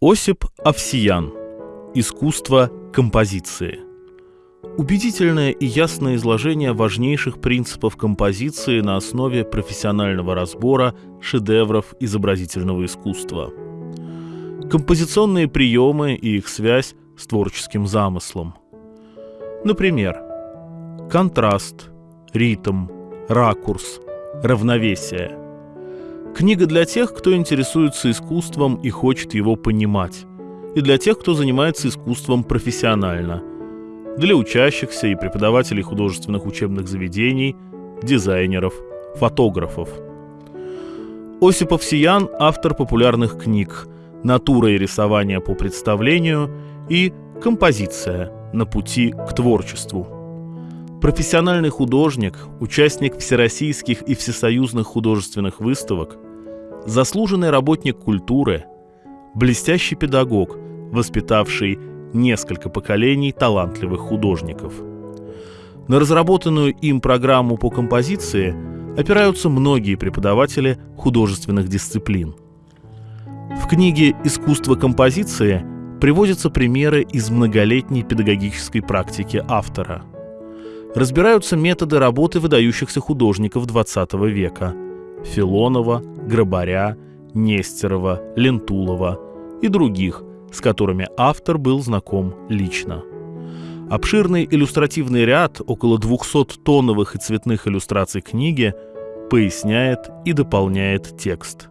Осип Овсиян. Искусство композиции. Убедительное и ясное изложение важнейших принципов композиции на основе профессионального разбора шедевров изобразительного искусства. Композиционные приемы и их связь с творческим замыслом. Например, контраст, ритм, ракурс, равновесие – Книга для тех, кто интересуется искусством и хочет его понимать, и для тех, кто занимается искусством профессионально, для учащихся и преподавателей художественных учебных заведений, дизайнеров, фотографов. Осипов Сиян – автор популярных книг «Натура и рисование по представлению» и «Композиция на пути к творчеству». Профессиональный художник, участник всероссийских и всесоюзных художественных выставок – заслуженный работник культуры, блестящий педагог, воспитавший несколько поколений талантливых художников. На разработанную им программу по композиции опираются многие преподаватели художественных дисциплин. В книге «Искусство композиции» приводятся примеры из многолетней педагогической практики автора. Разбираются методы работы выдающихся художников XX века – Филонова, Грабаря, Нестерова, Лентулова и других, с которыми автор был знаком лично. Обширный иллюстративный ряд около 200 тоновых и цветных иллюстраций книги поясняет и дополняет текст.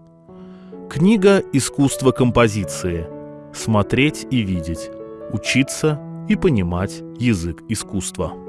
Книга «Искусство композиции. Смотреть и видеть. Учиться и понимать язык искусства».